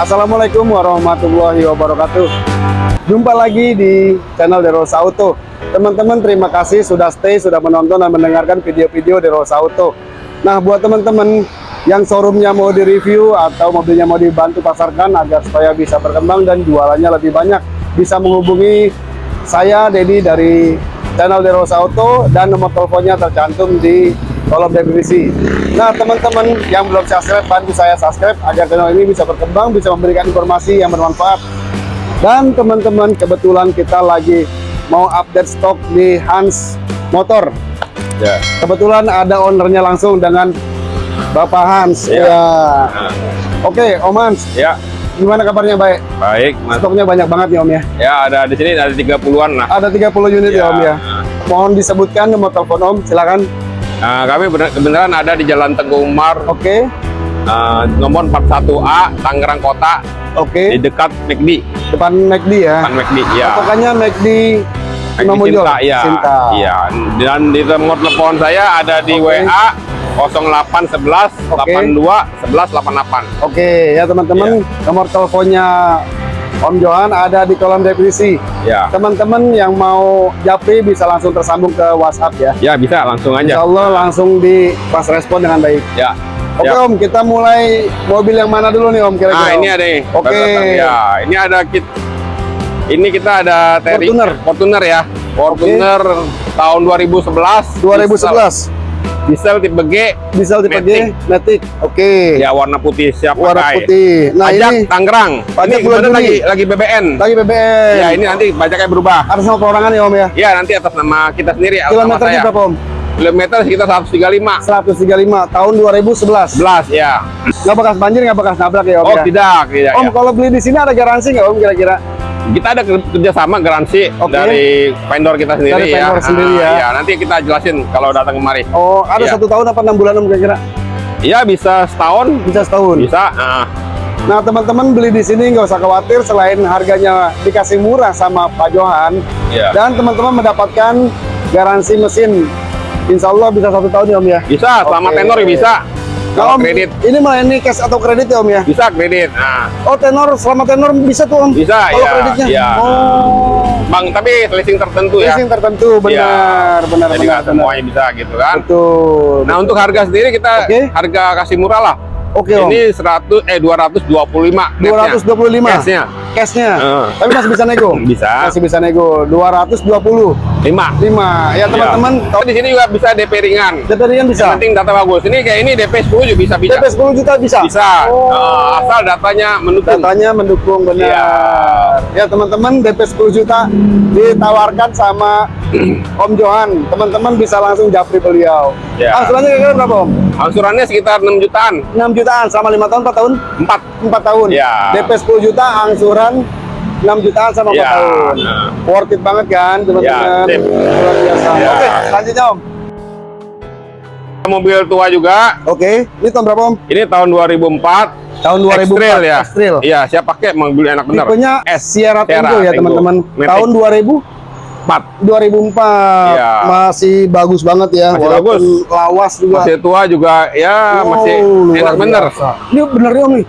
Assalamualaikum warahmatullahi wabarakatuh. Jumpa lagi di channel Derosa Auto. Teman-teman, terima kasih sudah stay, sudah menonton dan mendengarkan video-video Derosa Auto. Nah, buat teman-teman yang showroomnya mau direview atau mobilnya mau dibantu pasarkan agar supaya bisa berkembang dan jualannya lebih banyak, bisa menghubungi saya, Dedi dari channel Derosa Auto dan nomor teleponnya tercantum di kolom deskripsi. Nah, teman-teman yang belum subscribe, bantu saya subscribe agar channel ini bisa berkembang, bisa memberikan informasi yang bermanfaat. Dan teman-teman, kebetulan kita lagi mau update stok di Hans Motor. Ya. Kebetulan ada ownernya langsung dengan Bapak Hans. Ya. Ya. Nah, Oke, Om Hans, ya, gimana kabarnya baik? baik, Mas. Stoknya banyak banget nih Om ya. Ya, ada di sini ada 30-an lah. Ada 30 unit ya, Ya. Om ya. Mohon disebutkan nomor telepon Om, silakan. Nah, kami bener- kebenaran ada di Jalan Teguh Umar, Oke. eh, nomor 41A, Tangerang Kota, Oke. di dekat McD, Depan McD ya. depan McD, ya. Pokoknya McD McD. Cinta, ya. Cinta. Iya. Dan di nomor telepon saya ada di Oke. WA 0811 Oke. 82 11 88. Oke ya teman-teman Iya. nomor teleponnya Om Johan ada di kolom deskripsi. Ya. Teman-teman yang mau japri bisa langsung tersambung ke WhatsApp ya. Ya, bisa langsung Insya aja. Allah langsung di pas respon dengan baik. Ya. Oke Ya. Om, kita mulai mobil yang mana dulu nih Om kira-kira? Nah, Om? ini ada nih. Oke. Ya, ini ada kit. Ini kita ada Terry Fortuner. Fortuner ya. Fortuner tahun 2011. 2011 Diesel, tipe G. diesel tipe G, Matic. Matic. Oke. Ya warna putih siap Warna pakai. putih. Nah pajak ini Tangerang. pajak ini bulan lagi lagi BBN. lagi BBM. Ya, ini nanti pajaknya berubah. Atas nama perorangan ya Om ya. Ya, nanti atas nama kita sendiri Kilometernya berapa Om? Kilometer sekitar 135. 135 tahun 2011. 11 ya. Nggak bekas banjir, nggak bekas nabrak ya Om Oh, ya? tidak, tidak. Om ya. kalau beli di sini ada garansi nggak Om kira-kira? Kita ada ker- kerjasama garansi Oke. dari vendor kita sendiri Dari ya. vendor sendiri ya. ya. Nanti kita jelasin kalau datang kemari. Oh ada Iya. satu tahun apa enam bulan kira-kira? Ya bisa setahun, Bisa setahun. bisa. Nah, Nah teman-teman beli di sini nggak usah khawatir selain harganya dikasih murah sama Pak Johan ya. dan teman-teman mendapatkan garansi mesin. Insya Allah bisa satu tahun ya Om ya. Bisa, selama Oke. tenor ya bisa. Kalau Om, kredit Ini melayani cash atau kredit ya Om ya? bisa kredit. Nah, Oh tenor selama tenor bisa tuh Om? Bisa, Kalau iya, kreditnya? iya. Oh. Bang, tapi leasing tertentu ya. Leasing tertentu benar, Iya. benar, Jadi benar, semuanya bisa gitu kan. Betul. Nah, untuk harga sendiri kita Oke. harga kasih murah lah. Oke Om. Ini 100 eh 225 netnya. 225 Cashnya. Cashnya. Heeh. Tapi masih bisa nego. Bisa. Masih bisa nego. 225. 5. 5. Ya teman-teman, Oh, di sini juga bisa DP ringan. DP ringan bisa. Yang penting data bagus. Ini kayak ini DP 10 juga bisa bisa. DP 10 juta bisa. Bisa. Oh. Eh, asal datanya mendukung. Datanya mendukung benar. Iya. Ya teman-teman DP 10 juta ditawarkan sama Om Johan. Teman-teman bisa langsung japri beliau. Ya. Angsurannya kira-kira berapa Om? Angsurannya sekitar 6 jutaan. 6 jutaan sama 5 tahun 4 tahun? 4. 4 tahun. Ya. DP 10 juta angsuran 6 jutaan sama 4 Ya. tahun. Nah. Worth it banget kan teman-teman. Ya. Luar biasa. Ya. Oke, lanjutnya Om. Mobil tua juga. Oke, ini tahun berapa Om? Ini tahun 2004. Tahun 2004. X-Trail ya. X-Trail. Iya, siap pakai mobil enak bener. Tipenya S. Sierra Tango ya teman-teman. Tahun 2000 4. 2004 Iya. masih bagus banget ya Masih walaupun bagus. lawas juga Masih tua juga ya Wow, masih enak bener. ini bener ya om nih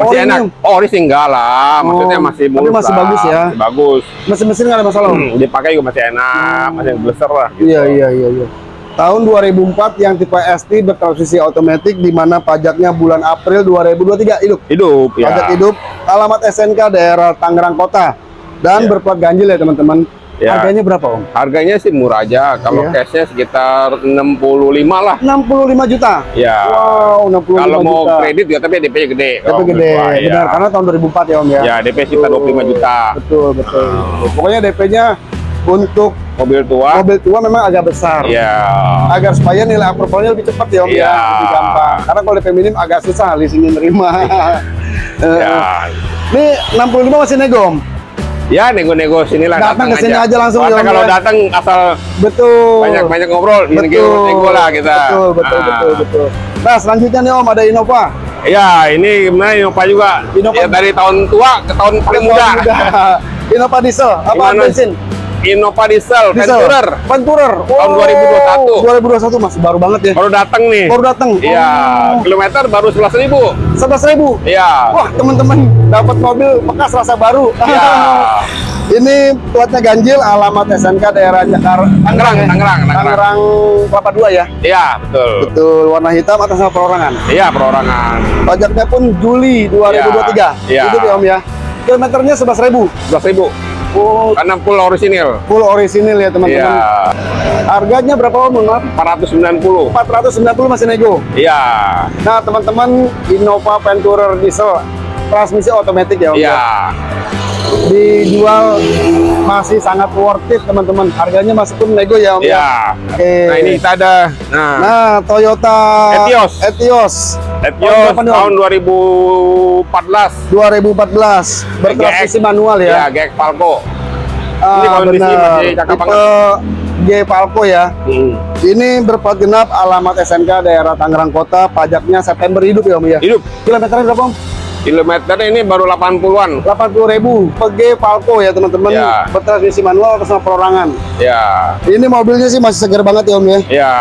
Masih Ori enak. nih, Om. Oh, ori sih enggak lah. Maksudnya Oh, masih tapi mulus masih lah. bagus ya. Masih bagus. mesin-mesin nggak ada masalah Hmm, dipakai juga masih enak, masih bleser lah. gitu. iya iya iya iya tahun 2004 yang tipe ST bertransmisi otomatis di mana pajaknya bulan April 2023 hidup Hidup ya. pajak hidup alamat SNK daerah Tangerang Kota dan Iya. berplat ganjil ya teman-teman Ya. harganya berapa om Harganya sih murah aja. Kalau Iya. cashnya sekitar 65 lah. 65 juta Ya. wow 65 Kalau mau juta kredit ya tapi DP-nya gede. tapi Kalau gede menurut gua, ya. benar karena tahun 2004 ya om ya Ya, DP sekitar 25 juta. Betul, betul. Pokoknya DP-nya untuk Mobil tua. mobil tua memang agak besar. Ya. Agar supaya nilai approvalnya lebih cepat ya Om ya, Iya. lebih gampang. Karena kalau DP minim agak susah leasingnya nerima. Ya. Ini 65 masih nego Om. Ya, nego-nego sinilah Datang ke sini aja langsung, Karena ya, kalau datang asal Betul. banyak-banyak ngobrol, betul. nego-nego lah kita. Betul, betul, Ah. betul, betul. Nah, selanjutnya nih Om ada Innova. Ya, ini gimana Innova juga. Innova- Ya, dari tahun tua ke tahun paling muda. Innova diesel apa Gimana? bensin? Innova Diesel, Diesel. Venturer. Venturer. Tahun 2021. 2021 masih baru banget ya. Baru datang nih. Baru datang. Iya, kilometer baru 11.000. Sebelas ribu. Iya. Wah teman-teman dapat mobil bekas rasa baru. Iya. Ini platnya ganjil, alamat SNK daerah Jakarta, Tangerang, ya? Tangerang, Tangerang. Tangerang Kelapa Dua ya. Iya, betul. Betul, warna hitam atas nama perorangan. Iya, perorangan. Pajaknya pun Juli 2023. Iya. Itu ya Om ya. Kilometernya 11.000. 11.000. Oh, Karena full orisinil. full orisinil ya teman-teman. Iya. Harganya berapa Om? Maaf. 490. 490 masih nego. Iya. Nah teman-teman Innova Venturer diesel transmisi otomatis ya Om. Iya. Ya. Dijual masih sangat worth it teman-teman. Harganya masih pun nego ya Om. ya. Iya. Oke. Nah, ini kita ada nah, Nah, Toyota Etios. Etios Etios Om? tahun 2014. 2014 bertransmisi manual ya. Iya, GX Falco. Ah, Ini kondisi benar. masih cakep banget. G Palco ya. Hmm. Ini berplat genap alamat SNK daerah Tangerang Kota, pajaknya September hidup ya Om ya. Hidup. Kilometernya berapa Om? Kilometer ini baru 80-an. 80 ribu PG Palco ya teman-teman Ya. bertransmisi manual atas nama perorangan Ya. ini mobilnya sih masih segar banget ya om ya Ya.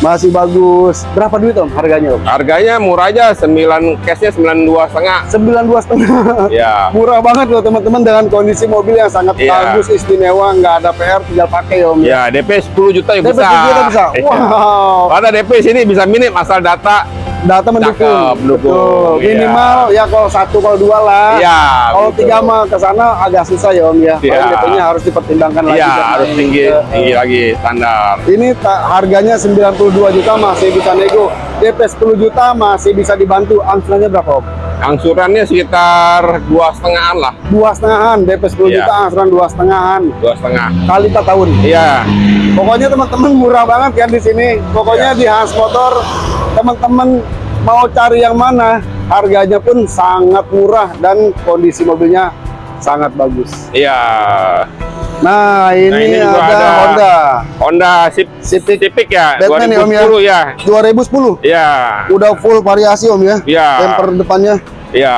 masih bagus berapa duit om harganya om Harganya murah aja, 9 cashnya 92 setengah. 92 setengah Ya. murah banget loh teman-teman dengan kondisi mobil yang sangat Iya. bagus istimewa nggak ada PR tinggal pakai ya om Ya, DP 10 juta ya DP bisa. 10 juta bisa wow Ada DP sini bisa minim asal data. Data mendukung Cakep, mendukung, Betul. iya. minimal ya kalau satu kalau dua lah Iya. kalau betul. tiga mah ke sana agak susah ya om ya Iya. DP-nya harus dipertimbangkan lagi Iya, harus tinggi, Eh, tinggi lagi standar. Ini harganya 92 juta masih bisa nego. DP 10 juta masih bisa dibantu. Angsurannya berapa om? Angsurannya sekitar dua setengahan lah, Dua setengahan. DP 10 Iya. juta angsuran dua setengahan. dua setengah. Kali per tahun. Iya, Pokoknya teman-teman murah banget kan di sini. Pokoknya Iya. di Hans Motor teman-teman mau cari yang mana harganya pun sangat murah dan kondisi mobilnya sangat bagus. iya. Nah ini, ini juga ada, ada Honda Honda Civic, Civic Civic ya, Batman ya, Om, ya? 2010 ya. 2010. Iya, Udah full variasi om ya. Iya. Bumper depannya iya.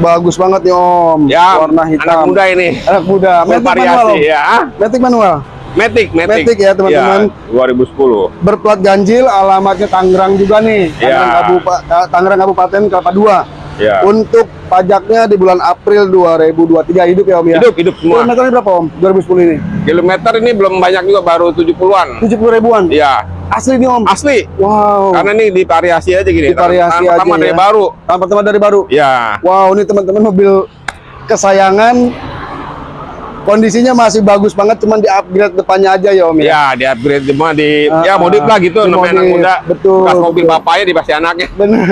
bagus banget nih om. Ya, Warna hitam. anak muda ini. Anak muda. Full Matic manual om. ya. Matic manual. Matic, Matic. Matic ya, teman-teman. Iya, 2010. Berplat ganjil, alamatnya Tangerang juga nih. Tangerang, Iya. Kabupa- Tangerang Kabupaten Kelapa Dua. Ya. Untuk pajaknya di bulan April 2023 hidup ya om ya. Hidup, hidup semua. Kilometernya berapa om? 2010 ini? Kilometer ini belum banyak juga, baru 70-an. 70 ribuan. Iya, Asli nih om. asli. Wow. Karena ini di variasi aja gini. Divariasi Tahun pertama aja dari ya. baru. Tahun pertama dari baru. Ya. Wow, ini teman-teman mobil kesayangan kondisinya masih bagus banget, cuman di upgrade depannya aja ya Om ya. Ya, di upgrade semua di Ah, ya modif lah gitu di namanya anak muda. betul, Bekas mobil betul. bapaknya dikasih anaknya. Bener.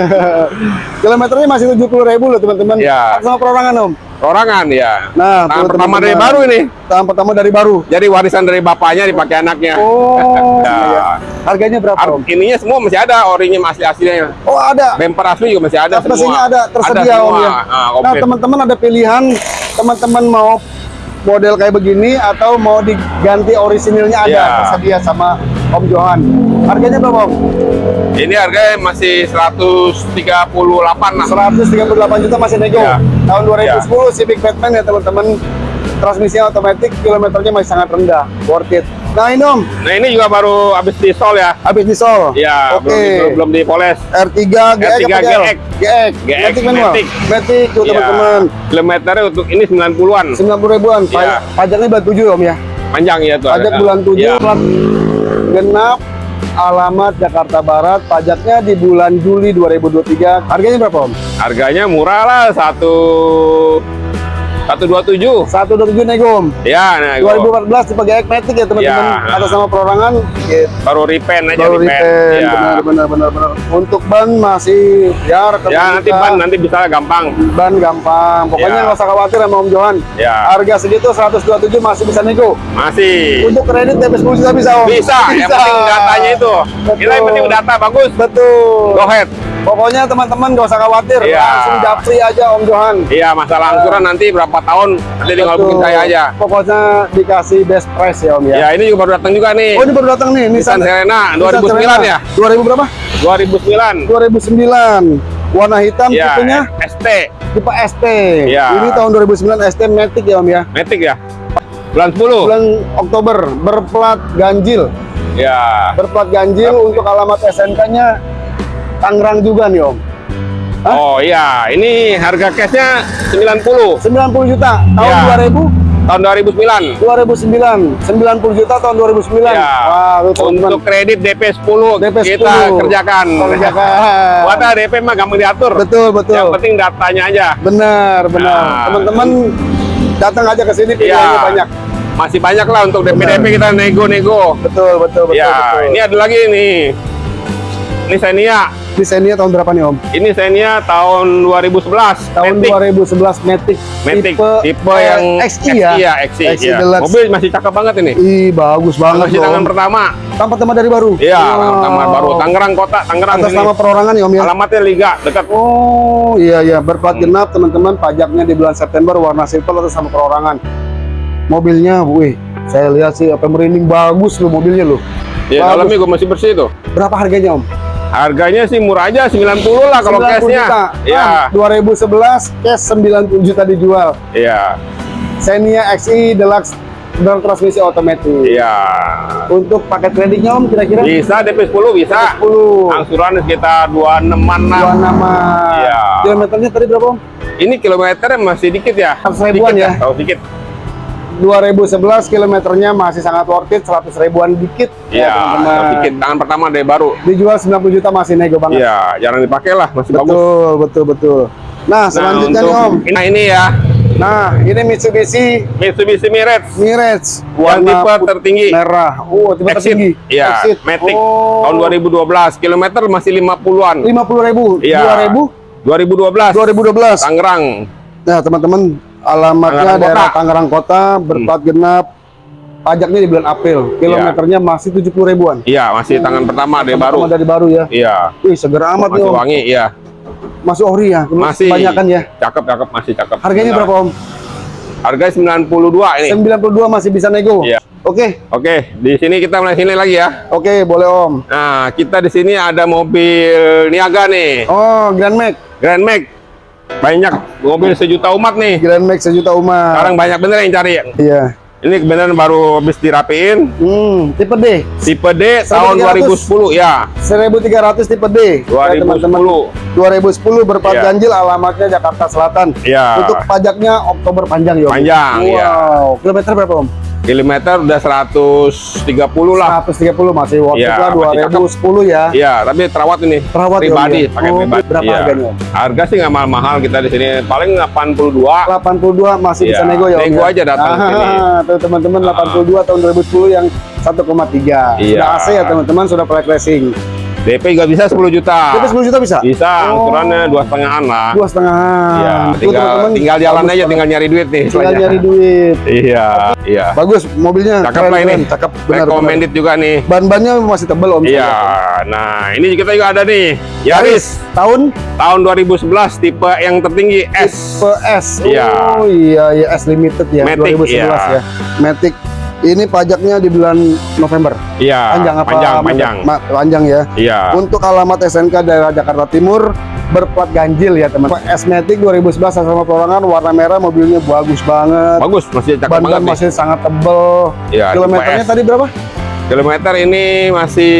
Kilometernya masih 70 ribu loh teman-teman. Ya. Sama perorangan Om. Orangan ya. Nah, Tahun pertama teman-teman. dari baru ini. Tahun pertama dari baru. Jadi warisan dari bapaknya dipakai anaknya. Oh, Ya. iya. Harganya berapa Ar- Om? ininya semua masih ada, orinya masih aslinya. Oh, ada. Bumper asli juga masih ada mesinnya semua. ada tersedia semua. Om ya. Ah, nah, teman-teman ada pilihan teman-teman mau model kayak begini atau mau diganti orisinilnya ada Ya. tersedia sama Om Johan. Harganya berapa Om? Ini harganya masih 138 lah. 138 juta masih nego. Ya. Tahun 2010 Civic Batman ya teman-teman. Transmisinya otomatis, kilometernya masih sangat rendah. Worth it. Nah ini Om, Nah ini juga baru habis di sol ya. habis di Sol. Ya, Oke. belum, belum, belum dipoles. R3 GX R3 apa GL? GX. GX. GX, Matic. Matic. Tuh Ya, teman-teman. Kilometernya untuk ini 90-an. 90 ribuan. Ya. Pajaknya bulan 7 Om ya. Panjang ya tuh. Pajak ada. bulan 7 Ya. plat genap alamat Jakarta Barat. Pajaknya di bulan Juli 2023. Harganya berapa Om? Harganya murah lah satu satu dua tujuh. 127 nego Om. Ya, nah, gua 2014 tipe GX Matic ya teman-teman. Ya. Atas nama perorangan. Gitu. baru repaint aja Baru repaint. repaint, Ya. benar benar benar benar. Untuk ban masih ya Ya nanti kita. ban nanti bisa gampang. ban gampang. Pokoknya Ya. nggak usah khawatir sama Om Johan. Ya. Harga segitu 127 masih bisa nego. Masih. Untuk kredit 10 juta bisa Om. Bisa, yang penting datanya itu. Kita yang penting data bagus. Betul. Go ahead. Pokoknya teman-teman nggak usah khawatir, Iya. langsung japri aja Om Johan. Iya, masalah angsuran nanti berapa tahun nanti tinggal booking saya aja. Pokoknya dikasih best price ya Om ya. Ya, ini juga baru datang juga nih. Oh ini baru datang nih, Nissan Serena 2009 ya? 2000 berapa? 2009. 2009. Warna hitam Ya, tipenya ST. tipe ST. Iya. Ini tahun 2009 ST Matic ya Om ya. Matic ya? Bulan 10. bulan Oktober berplat ganjil. Ya. Berplat ganjil untuk alamat SNK-nya Tangerang juga nih Om. Hah? Oh iya, ini harga cashnya 90 90 juta tahun Ya. 2000 tahun 2009. 2009 90 juta tahun 2009 Ya. wah teman-teman Untuk kredit DP 10 DP 10 kita kerjakan. kerjakan Wata DP mah gampang diatur. betul betul Yang penting datanya aja. benar benar Nah. teman-teman datang aja ke sini pilihannya Iya. banyak Masih banyak lah untuk DP DP kita nego-nego. betul betul betul, Ya, betul. ini ada lagi nih. Ini Xenia. Di Xenia tahun berapa nih Om? Ini Xenia tahun 2011. Tahun Matic. 2011 Matic, Matic. Tipe, eh, yang XI ya. XI ya, XI, XI ya. Deluxe. Mobil masih cakep banget ini. Ih, bagus banget Masih tangan pertama. Tanpa tema dari baru. Iya, Wow. tangan baru. Tangerang kota, Tangerang Atas sini. nama perorangan ya Om ya. Alamatnya Liga dekat. Oh iya iya berplat genap teman-teman pajaknya di bulan September warna silver atas sama perorangan. Mobilnya, wih, saya lihat sih apa merinding bagus loh mobilnya loh. Ya, Bagus. dalamnya juga masih bersih tuh. Berapa harganya Om? Harganya sih murah aja 90 lah kalau 90 cashnya. Iya. Ah, 2011 cash 90 juta dijual. Iya. Xenia XI Deluxe bertransmisi otomatis. Iya. Untuk paket kreditnya Om kira-kira? Bisa DP 10 bisa. 10. Angsuran sekitar 26-an lah. Dua nama. Iya. Kilometernya tadi berapa Om? Ini kilometernya masih dikit ya. 100 ribuan Dikit ya? Oh, dikit. 2011 kilometernya masih sangat worth it 100 ribuan dikit Iya, teman-teman. oh, dikit. Tangan pertama dari baru. dijual 90 juta masih nego banget Iya, jarang dipakai lah, masih bagus. betul betul betul nah selanjutnya nih untuk- om Nah, ini ya. nah ini Mitsubishi Mitsubishi Mirage. Mirage Yang tipe tertinggi. merah oh tipe Exit. tertinggi Iya, Exit. Matic. oh, Tahun 2012. Kilometer masih 50-an. 50 ribu Iya. 2000 2012. 2012 Tangerang. nah teman-teman alamatnya Tangerang daerah Kota. Tangerang Kota berplat genap pajaknya di bulan April kilometernya masih 70 ribuan Iya, masih tangan pertama dari baru. Sama dari baru ya Iya. wih seger amat nih Masih om wangi, iya. masih ori ya Masih. kebanyakan ya Cakep, cakep, masih cakep. harganya Benar. berapa om Harganya 92 ini. 92 masih bisa nego Iya. oke Oke, di sini kita mulai sini lagi ya. oke boleh om Nah, kita di sini ada mobil niaga nih. oh Grand Max Grand Max. Banyak mobil sejuta umat nih. Grand Max sejuta umat Sekarang banyak bener yang cari. iya Ini kebenaran baru habis dirapiin. hmm tipe D Tipe D tahun 1300. 2010 ya. 1300 tipe D Ya, 2010. teman-teman 2010 berplat Iya. ganjil alamatnya Jakarta Selatan Ya. untuk pajaknya Oktober panjang ya? Panjang, wow iya. kilometer berapa om Kilometer udah 130 lah. 130 masih worth it Iya, lah masih 2010 ya Iya, tapi terawat ini. Terawat ya, pribadi, ya? pakai Oh, pribadi. berapa Iya. harganya? Harga sih nggak mahal-mahal kita di sini. Paling 82. 82 masih bisa Iya, nego ya nego ya? aja datang ke sini. Ah, tuh teman-teman 82 tahun 2010 yang 1,3 Iya. sudah AC ya teman-teman sudah flight racing DP juga bisa 10 juta. DP 10 juta bisa? Bisa, Oh. angsurannya dua setengahan lah. dua setengah Iya, tinggal, tinggal jalan aja, tinggal nyari duit nih. tinggal nyari duit Iya, iya. bagus mobilnya Cakep keren, lah ini. keren. cakep benar Recommended juga nih. ban-bannya masih tebel om Iya, nah ini kita juga ada nih. Yaris tahun tahun 2011 tipe yang tertinggi S. PS Iya. oh iya ya S limited ya Matic, 2011 iya. ya Matic ini pajaknya di bulan November Iya, panjang apa panjang, panjang. Panjang ya Iya. untuk alamat SNK daerah Jakarta Timur berplat ganjil ya teman S Matic 2011 sama perorangan warna merah mobilnya bagus banget Bagus, masih cakep ban banget nih. masih sangat tebel Iya, kilometernya tadi berapa? Kilometer ini masih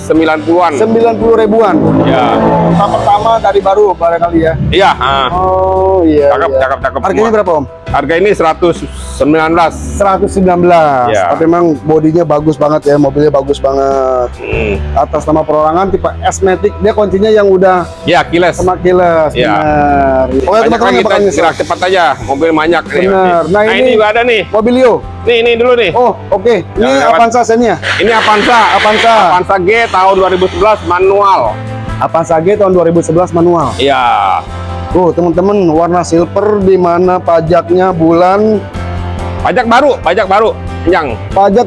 90-an. 90 ribuan Iya. pertama dari baru barangkali ya Iya, ah. oh iya Cakep, iya. cakep, cakep harganya semua. berapa om? Harga ini 119. 119 Iya. tapi memang bodinya bagus banget ya mobilnya bagus banget Hmm. atas nama perorangan tipe S-Matic dia kuncinya yang udah Ya, kiles. sama kiles Iya. benar oke Banyak teman-teman kita gerak cepat aja. Mobil banyak nih. Bener. Nah, Nah, ini- ini juga ada nih. Mobilio Nih, ini dulu nih. Oh, oke. Okay. Ini Avanza senia. Ya? Ini Avanza, Avanza. Avanza G tahun 2011 manual. Avanza G tahun 2011 manual. Iya. Tuh, teman-teman, warna silver di mana pajaknya bulan pajak baru, pajak baru, panjang. Pajak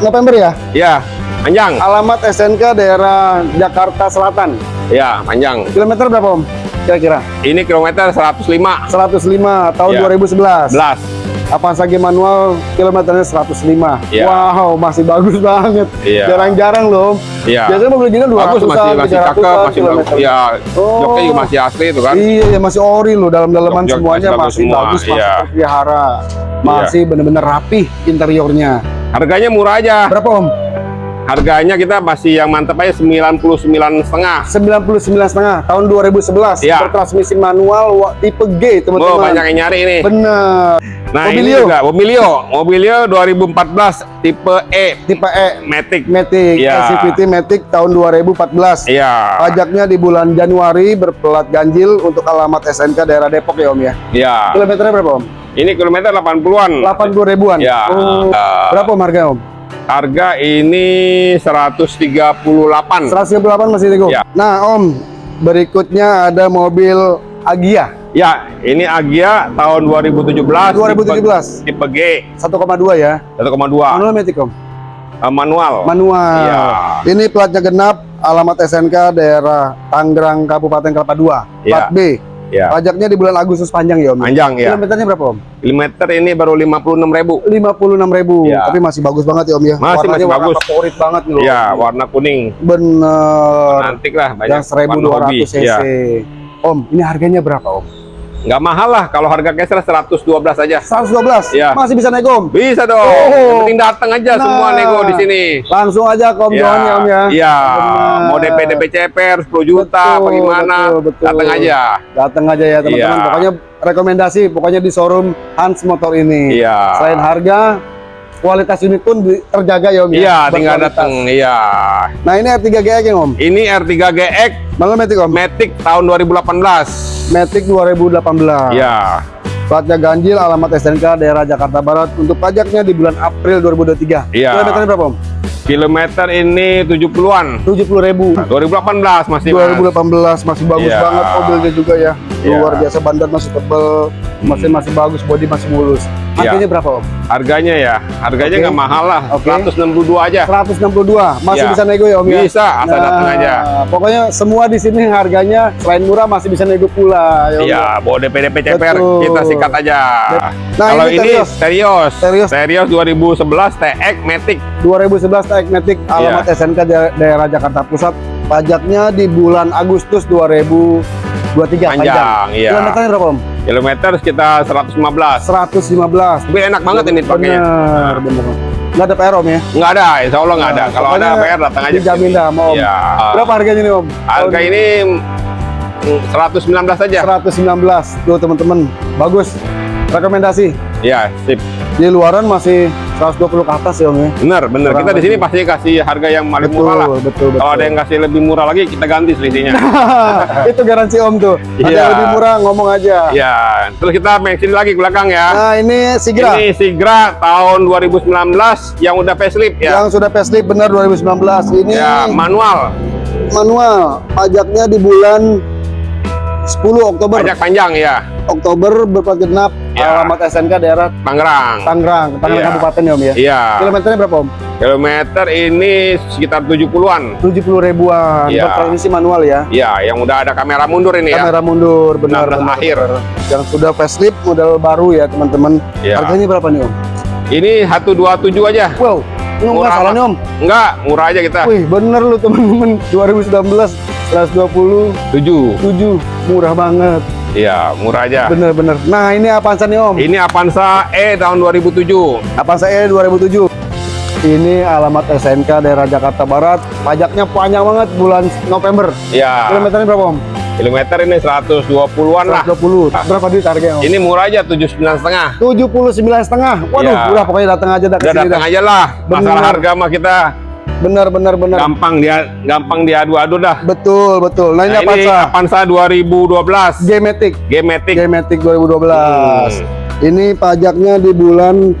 November ya? Iya, panjang. Alamat SNK daerah Jakarta Selatan. Iya, panjang. Kilometer berapa, Om? Kira-kira. Ini kilometer 105. 105 tahun ya. 2011. 11. Kawasaki manual kilometernya 105. Yeah. Wow, masih bagus banget. Iya. Jarang-jarang yeah. Loh. Yeah. Biasanya mobil gini 200 bagus, masih masih cakep, masih bagus. Ya, oh. joknya juga masih asli itu kan. Iya, ya masih ori loh dalam-dalaman semuanya masih, masih bagus, masih yeah. Iya. terpelihara. Iya. Masih yeah. benar-benar rapi interiornya. Harganya murah aja. Berapa, Om? Harganya kita masih yang mantap aja 99 setengah. 99 setengah tahun 2011 Iya. bertransmisi manual tipe G Oh, teman-teman. banyak yang nyari ini. Bener. Nah, Mobilio. ini juga Mobilio. Mobilio 2014 tipe E Tipe E Matic. Matic, Iya. SCVT Matic tahun 2014. Iya. Pajaknya di bulan Januari berplat ganjil untuk alamat SNK daerah Depok ya Om ya. Iya. Kilometernya berapa Om? Ini kilometer 80-an. 80 ribuan. Ya. Oh, Eh, berapa Om harganya Om? Harga ini 138. 198 masih nego. Ya. Nah Om, berikutnya ada mobil Agia Ya, ini Agia tahun 2017. 2017. Tipe, tipe G 1,2 ya. 1,2 Manual Matic Om. Eh, manual. Manual. Iya. Ini platnya genap, alamat SNK daerah Tangerang Kabupaten Kelapa II. Plat Iya. B. Ya. Pajaknya di bulan Agustus panjang ya Om. Panjang ya. Kilometernya berapa Om? Kilometer ini baru 56.000. 56.000. Iya. Tapi masih bagus banget ya Om ya. Masih- Warnanya masih warna bagus. favorit banget nih loh. Ya, warna kuning. Bener. Antik lah banyak. Yang 1200 warna hobi. cc. Ya. Om, ini harganya berapa Om? Nggak mahal lah kalau harga Kesra 112 aja. 112. Iya. Masih bisa nego. Bisa dong. Oh. Yang penting datang aja semua Nah. nego di sini. Langsung aja ke Om Johan ya Om ya. Iya. Mau DP DP CPR 10 juta Betul, apa gimana? betul, betul. Datang aja. Datang aja ya teman-teman. Iya. Pokoknya rekomendasi pokoknya di showroom Hans Motor ini. Iya. Selain harga, kualitas unit pun terjaga ya Om ya. Iya, tinggal datang. Iya. Nah ini R3 GX ya Om. Ini R3 GX Malam Matic Om. Matic tahun 2018. Matic 2018. Iya. Platnya ganjil, alamat SNK daerah Jakarta Barat. Untuk pajaknya di bulan April 2023. Iya. Kilometernya berapa Om? Kilometer ini 70-an. 70 ribu. 2018 masih Mas. 2018 masih bagus Iya. banget mobilnya juga ya. Iya. Luar biasa bandar masih tebel, masih masih bagus, body masih mulus. Iya. Harganya berapa Om? Harganya ya, harganya nggak mahal lah, Oke. 162 aja. 162 masih Iya. bisa nego ya Om ya? Bisa, asal datang aja. Pokoknya semua di sini harganya selain murah masih bisa nego pula ya. Iya, bawa DP DP CPR Betul. kita sikat aja. Nah, Kalau ini ini Terios. Terios, Terios. Terios 2011 TX Matic. 2011 Tech Matic alamat Iya. SNK da- daerah Jakarta Pusat. Pajaknya di bulan Agustus 2023 Panjang, iya. Kilometernya berapa Om? Kilometer sekitar 115. 115. Tapi enak banget ini pakainya. Bener, bener. Nggak ada PR Om ya? Nggak ada, insya Allah nggak ada. Nah, Kalau ada PR datang aja. dijamin dah Om. Iya. Berapa harganya nih Om? Harga ini mm, 119 aja. 119 tuh teman-teman. Bagus. Rekomendasi. Iya, sip. Di luaran masih 120 ke atas ya Om ya. Bener, bener. Kurang Kita di sini pasti kasih harga yang paling Betul, murah lah. betul, betul. Kalau ada yang kasih lebih murah lagi, kita ganti selisihnya. itu garansi Om tuh. Ada Iya. yang lebih murah ngomong aja. Iya. Terus kita main sini lagi ke belakang ya. Nah, ini Sigra Ini Sigra tahun 2019 yang udah facelift ya. yang sudah facelift benar 2019. Ini Ya, manual. manual. Pajaknya di bulan 10 Oktober. Pajak panjang ya. Oktober berplat genap Ya. alamat SNK daerah Tangerang. Tangerang, Tangerang Iya. Kabupaten ya Om ya. Iya. Kilometernya berapa Om? Kilometer ini sekitar 70-an. 70 ribuan. Iya. Bertransmisi manual ya. Iya, yang udah ada kamera mundur ini ya. Kamera mundur, benar. 16 benar, akhir. benar. Yang sudah facelift model baru ya teman-teman. Iya. Harganya berapa nih Om? Ini 127 aja. Wow, ini Murah, salah nih Om. Enggak, murah aja kita. Wih, bener lu teman-teman. 2019 127 7. murah banget. Iya, murah aja. Bener-bener. Nah, ini Avanza nih Om. Ini Avanza E tahun 2007. Avanza E 2007. Ini alamat SNK daerah Jakarta Barat. Pajaknya panjang banget bulan November. Iya. Kilometernya berapa Om? Kilometer ini 120-an lah. 120. Berapa duit harganya Om? Ini murah aja 79 setengah. 79 setengah. Waduh, Iya. udah pokoknya datang aja dah ke Udah datang aja lah. Masalah Bener. harga mah kita Benar benar benar. gampang dia gampang diadu-adu dah. Betul, betul. Nah, Nah, ini Avanza. Avanza 2012. G-Matic. G-Matic. G-Matic 2012. Hmm. Ini pajaknya di bulan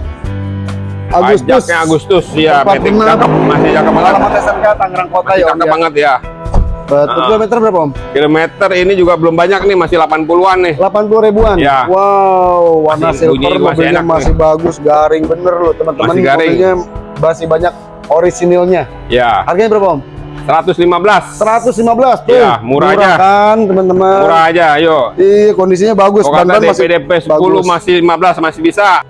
Agustus. Pajaknya Agustus ya, Matic cakep, masih cakep banget. Alamat SNK Tangerang Kota Masih ya cakep ya. banget ya. Betul. Ah. Kilometer berapa Om? Kilometer ini juga belum banyak nih, masih 80-an nih. 80 ribuan. Ya. Wow, warna Masih bunyi, silver masih mobilnya enak masih bagus, garing bener loh teman-teman. Masih garing. Mobilnya masih banyak orisinilnya. Ya, Harganya berapa Om? 115. 115 tuh. Iya, murah aja. kan teman-teman. Murah aja, ayo. Iya, kondisinya bagus. Ban-ban DP DP 10 bagus. masih 15 masih bisa.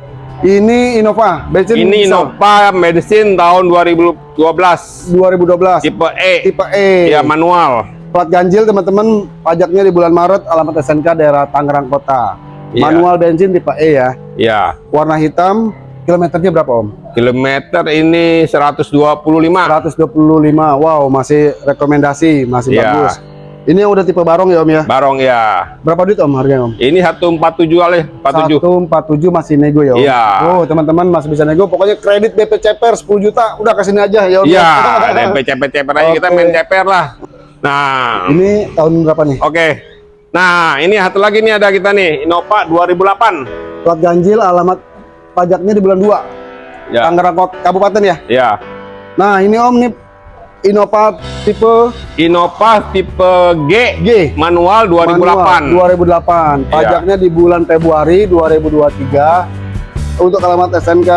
Ini Innova, bensin Ini diesel. Innova Medicine tahun 2012. 2012. Tipe E. Tipe E. Ya, manual. Plat ganjil teman-teman, pajaknya di bulan Maret, alamat SNK daerah Tangerang Kota. Iya. Manual bensin tipe E ya. Ya. Warna hitam, kilometernya berapa Om? Kilometer ini 125. 125. Wow, masih rekomendasi, masih Iya. bagus. Ini yang udah tipe barong ya Om ya. Barong ya. Berapa duit Om harganya Om? Ini 147 kali, 47. 147 masih nego ya Om. Iya. Oh, teman-teman masih bisa nego. Pokoknya kredit BP CPR 10 juta, udah ke sini aja ya Om. Iya, DP ceper-ceper aja kita Oke. main ceper lah. Nah, Ini tahun berapa nih? oke. Nah, ini satu lagi nih ada kita nih, Innova 2008. Plat ganjil alamat pajaknya di bulan 2. Ya. Tangerang Kabupaten ya. Ya. Nah, ini Om nih Innova tipe Innova tipe G, G. manual 2008. Manual, 2008. Iya. Pajaknya di bulan Februari 2023 untuk alamat SNK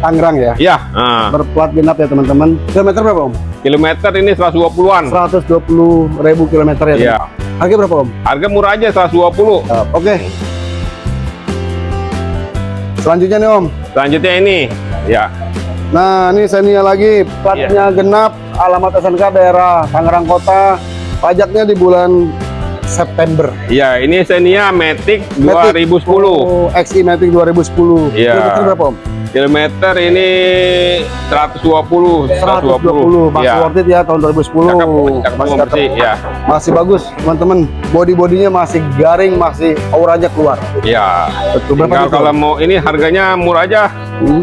Tangerang ya. Ya, nah, Berplat genap ya teman-teman. Kilometer berapa Om? kilometer ini 120-an. 120 ribu kilometer ya. Iya. Harga berapa Om? Harga murah aja 120. Ya, Oke. Selanjutnya nih Om. Selanjutnya ini, ya. Nah, ini Xenia lagi, platnya Iya. genap, alamat SNK daerah Tangerang Kota, pajaknya di bulan September. Ya, ini Xenia Matic Matic. 2010. Oh, XI Matic 2010. Iya. Berapa Om? Kilometer ini 120, 120. Masih Ya. worth it ya tahun 2010. Cakep, cakep masih, banget sih, ya. masih bagus, teman-teman. Body-bodinya masih garing, masih auranya keluar. Ya. Betul. Berapa Tinggal kalau mau ini harganya murah aja, Hmm.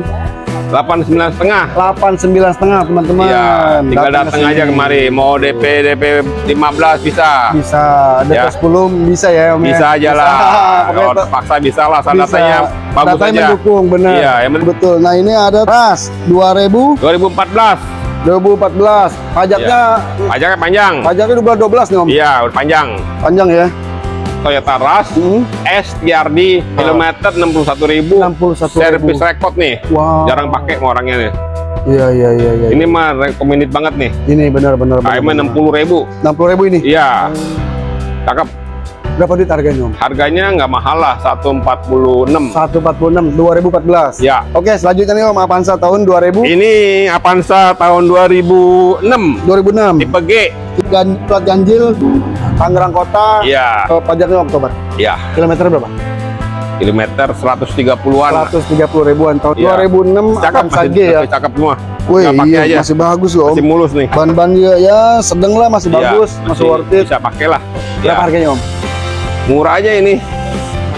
89 setengah. 89 setengah teman-teman. Iya, tinggal Datang datang aja kemari. Mau DP DP 15 bisa. Bisa, DP Ya. 10 bisa ya Om ya? Bisa aja lah. Pokoknya Kalau te- terpaksa bisa lah, bisa. datanya bagus Datanya aja. mendukung, benar. Iya, penting- betul. Nah, ini ada ras 2000 2014. 2014. Pajaknya Pajaknya panjang. pajaknya di bulan 12 nih Om. Iya, udah panjang. Panjang ya. Toyota Rush Hmm. S TRD kilometer 61.000. 61 Servis record nih. Wow. Jarang pakai orangnya nih. Iya, iya, iya, iya. Ini mah recommended banget nih. Ini benar-benar KM 60.000. 60 ribu ini. Iya. Cakep. Berapa duit harganya Om? Harganya nggak mahal lah, 146. 146 2014. Ya. Oke, selanjutnya nih Om Avanza tahun 2000 Ini Avanza tahun 2006. 2006. Tipe G. Gan, plat ganjil Tangerang Kota. Iya. Pajaknya Oktober. Ya. Kilometer berapa? Kilometer 130-an. 130 ribuan tahun Iya. 2006 Cakep Avanza masih G ya. masih cakep semua. Wih, iya, aja. masih bagus loh. Masih mulus nih. Ban-ban dia ya sedang lah masih Iya, bagus, masih, worth it. Bisa pakai lah. Berapa Ya. harganya Om? Murah aja ini.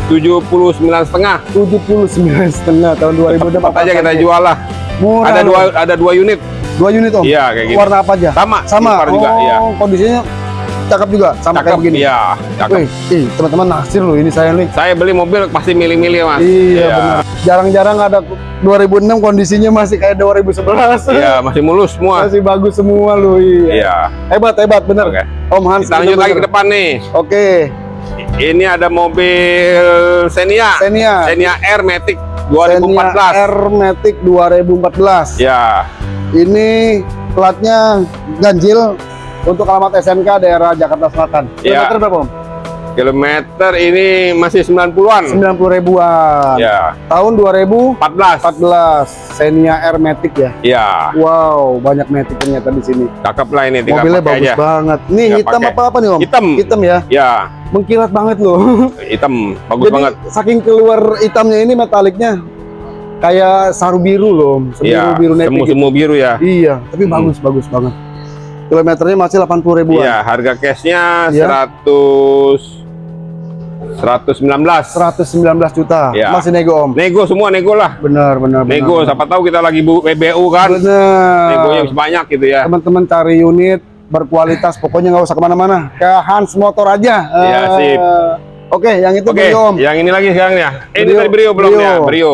79 setengah. 79 setengah tahun 2006. Cepat aja kita jual lah. Murah. Ada dua ada dua unit. dua unit Om. Iya kayak gitu. Warna apa aja? Sama. Sama. silver juga. oh, Iya. kondisinya cakep juga sama Cakep. kayak begini. Iya. Cakep. Wih, ih, teman-teman naksir loh ini saya nih. Saya beli mobil pasti milih-milih mas. Iya, benar. Jarang-jarang ada 2006 kondisinya masih kayak 2011. Iya masih mulus semua. masih bagus semua loh. Iya. Iya. Hebat, hebat bener. Oke. Om Hans. Kita lanjut lagi ke depan nih. Oke. Ini ada mobil Xenia. Xenia. Xenia Air Matic Xenia 2014. R Matic 2014. Ya. Ini platnya ganjil untuk alamat SNK daerah Jakarta Selatan. Iya. Kilometer berapa Om? Kilometer ini masih 90-an. 90 ribuan. Ya. Tahun 2014 14. Xenia R Matic ya. Ya. Wow, banyak Matic ternyata di sini. Cakep lah ini tinggal Mobilnya bagus aja. banget. Nih Tinggal hitam pakai. apa apa nih Om? Hitam. Hitam ya. Ya. Mengkilat banget loh. Hitam. Bagus Jadi banget. saking keluar hitamnya ini metaliknya kayak saru biru loh, sebiru Iya. biru navy gitu. Semu-semu biru ya. Iya, tapi Hmm. bagus bagus banget. Kilometernya masih 80 ribuan. Iya, harga cashnya Iya. 100 119. 119 juta. Iya. Masih nego Om. Nego semua nego lah. Benar, benar. Nego, benar. siapa tahu kita lagi bu PBU kan. Benar. Negonya bisa banyak gitu ya. Teman-teman cari unit berkualitas, pokoknya nggak usah ke mana-mana. Ke Hans Motor aja. Iya, Eh, sip. Oke, yang itu Oke, Brio Om. yang ini lagi sekarang ya. Eh, ini tadi Brio belum Brio. ya? Brio.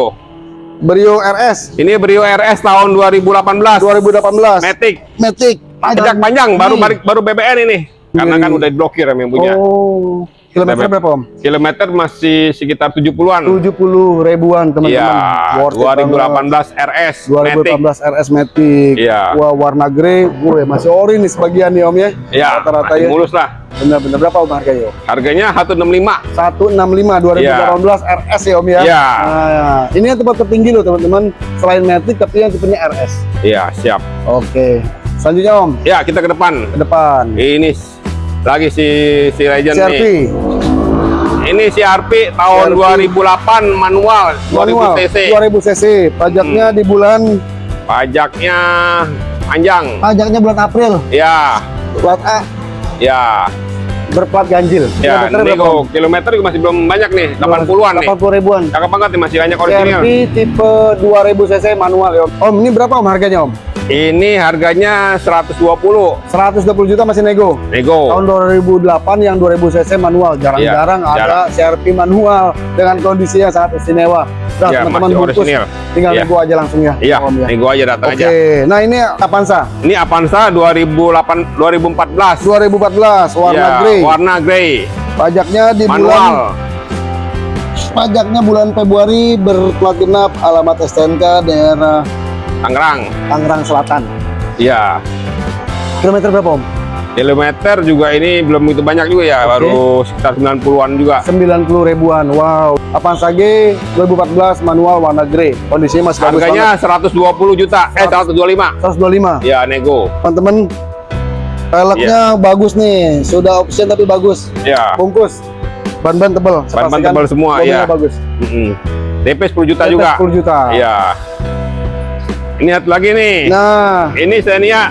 Brio RS Ini Brio RS tahun 2018. 2018. Matic. Matic. Pajak panjang, baru Hmm. baru BBN ini. Karena Iya, kan iya. udah diblokir yang punya. Oh. Kilometer berapa Om? Kilometer masih sekitar 70-an. 70 ribuan teman-teman. Iya, banget. 2018 RS Matic. 2018 RS Matic. Iya. Wah, warna grey. Gue masih ori nih sebagian nih Om ya. Ya, Rata-rata ya. mulus lah. Bener-bener berapa Om harganya Om? Harganya 165. 165 2018 RS ya Om ya. Iya. Nah, ini yang tempat tertinggi loh teman-teman. Selain Matic tapi yang tipenya RS. Iya, siap. Oke. Selanjutnya Om, Ya, kita ke depan. ke depan. Ini lagi si si Legend CRV nih. Ini si RP tahun CRV. 2008 manual, 2000 manual cc. 2000 cc. Pajaknya Hmm. di bulan Pajaknya panjang. pajaknya bulan April. Ya, Plat A ya. berplat ganjil. Ya, berapa, nego Om? kilometer juga masih belum banyak nih, 80-an nih. 80 ribuan. Cakep banget nih, masih banyak original. CRV tipe 2000 cc manual ya Om. Om, ini berapa Om harganya Om? Ini harganya 120 120 juta masih nego. nego. Tahun 2008 yang 2000 cc manual. Jarang-jarang Iya, ada jarang. CRV manual dengan kondisi yang sangat istimewa. Nah, Ya, teman-teman bungkus, tinggal Iya. nego aja langsung ya. Iya, Om ya. nego aja datang Oke, aja. nah ini Avanza Ini Avanza 2008 2014. 2014 warna Ya, grey. Warna grey. Pajaknya di bulan Manual. pajaknya bulan Februari berplat genap alamat STNK daerah Tangerang. Tangerang Selatan. Iya. Kilometer berapa Om? Kilometer juga ini belum begitu banyak juga ya, Oke. baru sekitar 90-an juga. 90 ribuan. Wow. Avanza G 2014 manual warna grey. Kondisinya masih bagus Harganya 120 juta, eh 125. banget. 125. Ya, nego. Teman-teman peleknya Iya. bagus nih. Sudah option tapi bagus. Ya. Bungkus. Ban-ban. Saya Ban-ban tebel semua, iya. bagus. Mm-mm. DP 10 juta DP juga. 10 juta. Iya. Ini satu lagi nih. Nah, Ini Xenia.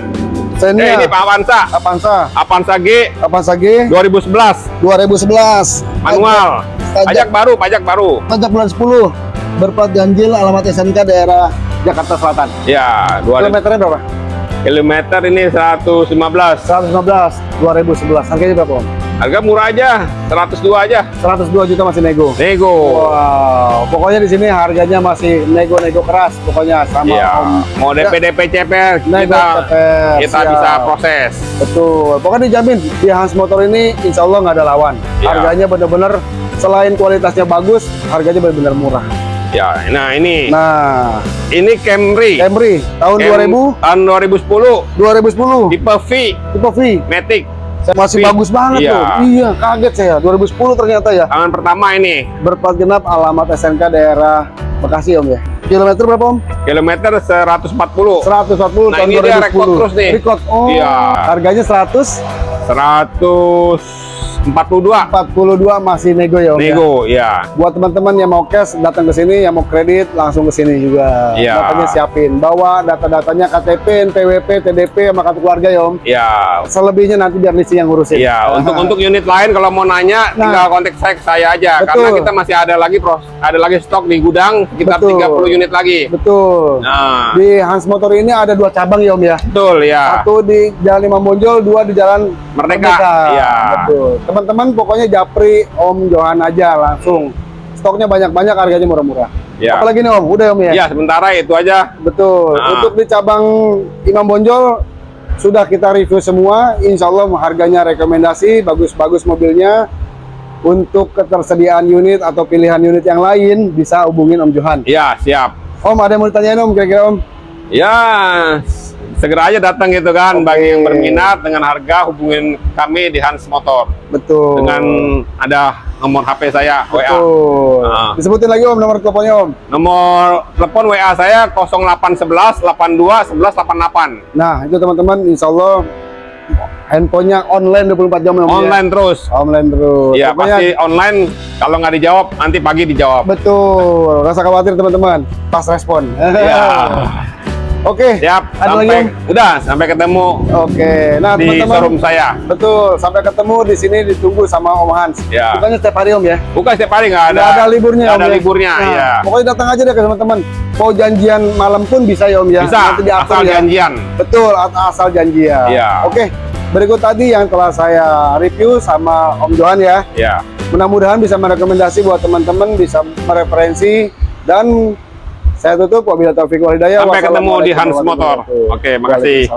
Xenia. Eh, ini Pak Avanza. Avanza. Avanza G Avanza G 2011 2011. manual. Pajak, Pajak baru, pajak baru. pajak bulan 10. Berplat ganjil alamat SNK daerah Jakarta Selatan. Ya, 2000 Kilometernya berapa? kilometer ini 115. 115 2011. Harganya berapa, Om? Harga murah aja, 102 aja. 102 juta masih nego. Nego. Wow, pokoknya di sini harganya masih nego-nego keras pokoknya sama Iya, Om. mau DP DP CP Nego kita CPR, kita siap. bisa proses. Betul. Pokoknya dijamin di Hans Motor ini insya Allah nggak ada lawan. Iya. Harganya bener-bener selain kualitasnya bagus, harganya bener-bener murah. Ya, nah ini Nah, ini Camry. Camry tahun Cam- 2000, tahun 2010 2010 tipe V tipe V Matic. Masih V. bagus banget Iya. tuh. Iya, kaget saya. 2010 ternyata ya. Tangan pertama ini Berplat genap alamat SNK daerah Bekasi Om ya. Kilometer berapa Om? kilometer 140 140 Nah, tahun ini dia 2010. record terus nih. Record. Oh. Iya. Harganya 100 142 42 masih nego ya Om ya? nego ya. Buat teman-teman yang mau cash datang ke sini, yang mau kredit langsung ke sini juga. Iya. Datanya siapin. Bawa data-datanya KTP, NPWP, TDP sama kartu keluarga ya Om. Ya. Selebihnya nanti biar Lisi yang ngurusin. Ya, untuk untuk unit lain kalau mau nanya Nah. tinggal kontak saya saya aja Betul. karena kita masih ada lagi pros ada lagi stok di gudang sekitar Betul. 30 unit lagi. Betul. Nah, Di Hans Motor ini ada dua cabang ya Om ya. betul ya. Satu di Jalan Imam Bonjol, dua di Jalan Merdeka. Iya. Betul. Teman-teman pokoknya japri Om Johan aja langsung. Stoknya banyak-banyak, harganya murah-murah. Ya. Apalagi nih Om, udah Om ya. Ya, sementara itu aja. Betul. Nah. Untuk di cabang Imam Bonjol sudah kita review semua. Insya Allah harganya rekomendasi, bagus-bagus mobilnya. Untuk ketersediaan unit atau pilihan unit yang lain bisa hubungin Om Johan. Ya, siap. Om ada yang mau ditanyain Om kira-kira Om? Ya, segera aja datang gitu kan. Oke. Bagi yang berminat dengan harga hubungin kami di Hans Motor Betul. dengan ada nomor HP saya WA. Betul. Nah. Disebutin lagi Om nomor teleponnya Om. Nomor telepon WA saya 0811 82 11 88. Nah itu teman-teman Insya Allah handphonenya online 24 jam ya Om ya? Online terus. Online terus. Iya, Pokoknya pasti online. Kalau nggak dijawab, nanti pagi dijawab. Betul. Rasa khawatir teman-teman. Pas respon. Ya. Oke. Siap. Ada lagi sampai Om? udah sampai ketemu Oke. Nah di teman-teman. showroom saya. Betul. Sampai ketemu di sini ditunggu sama Om Hans. Ya. Bukannya setiap hari Om ya? Bukan setiap hari nggak ada. Nggak ada liburnya nggak Om ada ya? liburnya. Nah, ya. Pokoknya datang aja deh ke teman-teman. Mau janjian malam pun bisa ya Om ya. Bisa. Nanti diatur Asal ya. janjian. Betul, asal janjian. Iya. Oke, berikut tadi yang telah saya review sama Om Johan ya. Ya. Mudah-mudahan bisa merekomendasi buat teman-teman, bisa mereferensi dan saya tutup wabillahi taufiq wal hidayah. Sampai ketemu di Hans Motor. Oke, makasih.